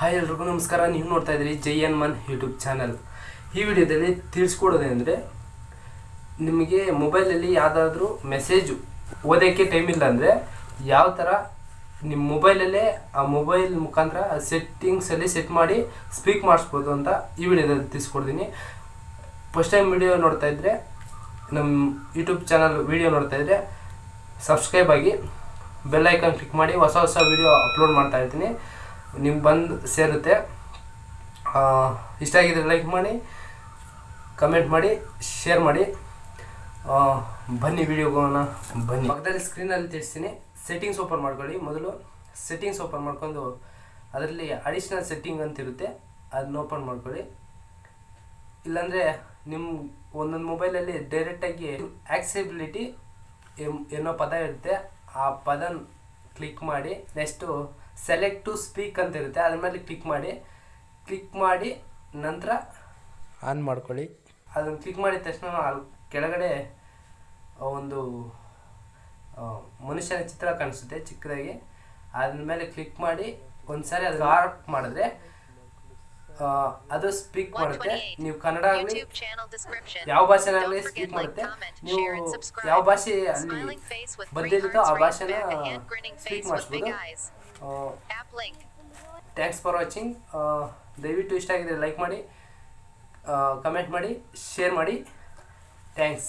Hi ಎಲ್ರಿಗೂ ನಮಸ್ಕಾರ, ನೀವು ನೋಡ್ತಾ ಇದ್ದೀರಿ ಜೈ ಎನ್ ಮನ್ ಯೂಟ್ಯೂಬ್ ಚಾನಲ್. ಈ ವಿಡಿಯೋದಲ್ಲಿ ತಿಳಿಸ್ಕೊಡೋದೇನೆಂದರೆ ನಿಮಗೆ ಮೊಬೈಲಲ್ಲಿ ಯಾವುದಾದ್ರೂ ಮೆಸೇಜು ಓದೋಕ್ಕೆ ಟೈಮ್ ಇಲ್ಲ ಅಂದರೆ ಯಾವ ಥರ ನಿಮ್ಮ ಮೊಬೈಲಲ್ಲೇ ಆ ಮೊಬೈಲ್ ಮುಖಾಂತರ ಸೆಟ್ಟಿಂಗ್ಸಲ್ಲಿ ಸೆಟ್ ಮಾಡಿ ಸ್ಪೀಕ್ ಮಾಡಿಸ್ಬೋದು ಅಂತ ಈ ವಿಡಿಯೋದಲ್ಲಿ ತಿಳಿಸ್ಕೊಡ್ತೀನಿ. ಫಸ್ಟ್ ಟೈಮ್ ವಿಡಿಯೋ ನೋಡ್ತಾ ಇದ್ದರೆ ನಮ್ಮ ಯೂಟ್ಯೂಬ್ ಚಾನಲ್ ವಿಡಿಯೋ ನೋಡ್ತಾ ಇದ್ದರೆ ಸಬ್ಸ್ಕ್ರೈಬ್ ಆಗಿ ಬೆಲ್ಲೈಕನ್ ಕ್ಲಿಕ್ ಮಾಡಿ ಹೊಸ ಹೊಸ ವಿಡಿಯೋ ಅಪ್ಲೋಡ್ ಮಾಡ್ತಾ ಇರ್ತೀನಿ. ನಿಮ್ಗೆ ಬಂದು ಸೇರುತ್ತೆ. ಇಷ್ಟ ಆಗಿದ್ರೆ ಲೈಕ್ ಮಾಡಿ ಕಮೆಂಟ್ ಮಾಡಿ ಶೇರ್ ಮಾಡಿ. ಬನ್ನಿ ವಿಡಿಯೋಗೋಣ ಬನ್ನಿ. ಪಕ್ಕದಲ್ಲಿ ಸ್ಕ್ರೀನಲ್ಲಿ ತಿಳಿಸ್ತೀನಿ. ಸೆಟ್ಟಿಂಗ್ಸ್ ಓಪನ್ ಮಾಡ್ಕೊಳ್ಳಿ. ಮೊದಲು ಸೆಟ್ಟಿಂಗ್ಸ್ ಓಪನ್ ಮಾಡ್ಕೊಂಡು, ಅದರಲ್ಲಿ ಅಡಿಷ್ನಲ್ ಸೆಟ್ಟಿಂಗ್ ಅಂತ ಇರುತ್ತೆ ಅದನ್ನ ಓಪನ್ ಮಾಡ್ಕೊಳ್ಳಿ. ಇಲ್ಲಾಂದರೆ ನಿಮ್ಮ ಒಂದೊಂದು ಮೊಬೈಲಲ್ಲಿ ಡೈರೆಕ್ಟಾಗಿ ಆಕ್ಸೆಬಿಲಿಟಿ ಏನೋ ಪದ ಇರುತ್ತೆ. ಆ ಪದ ಕ್ಲಿಕ್ ಮಾಡಿ ನೆಕ್ಸ್ಟು ಸೆಲೆಕ್ಟ್ ಟು ಸ್ಪೀಕ್ ಅಂತ ಇರುತ್ತೆ. ಅದ್ರ ಮೇಲೆ ಕ್ಲಿಕ್ ಮಾಡಿ. ಕ್ಲಿಕ್ ಮಾಡಿ ನಂತರ ಆನ್ ಮಾಡ್ಕೊಳ್ಳಿ. ಅದನ್ನು ಕ್ಲಿಕ್ ಮಾಡಿದ ತಕ್ಷಣ ಅಲ್ಲಿ ಕೆಳಗಡೆ ಒಂದು ಮನುಷ್ಯನ ಚಿತ್ರ ಕಾಣಿಸುತ್ತೆ ಚಿಕ್ಕದಾಗಿ. ಅದ್ರ ಮೇಲೆ ಕ್ಲಿಕ್ ಮಾಡಿ ಒಂದ್ಸಾರಿ ಅದು ಆರ್ಪ್ ಮಾಡಿದ್ರೆ ಅದರ್ ಸ್ಪೀಕ್ ಮಾಡುತ್ತೆ. ನೀವು ಕನ್ನಡ ಆಗಲಿ ಯಾವ ಭಾಷೆ ಆಗಲಿ ಸ್ಪೀಕ್ ಮಾಡುತ್ತೆ. ನೀವು ಯಾವ ಭಾಷೆ ಅಲ್ಲಿ ಬಂದಿರುತ್ತೋ ಆ ಭಾಷೆನ ಸ್ಪೀಕ್ ಮಾಡಿಸ್ಬೋದು. ಥ್ಯಾಂಕ್ಸ್ ಫಾರ್ ವಾಚಿಂಗ್ ದಯವಿಟ್ಟು ಇಷ್ಟ ಆಗಿದೆ ಲೈಕ್ ಮಾಡಿ ಕಮೆಂಟ್ ಮಾಡಿ ಶೇರ್ ಮಾಡಿ. ಥ್ಯಾಂಕ್ಸ್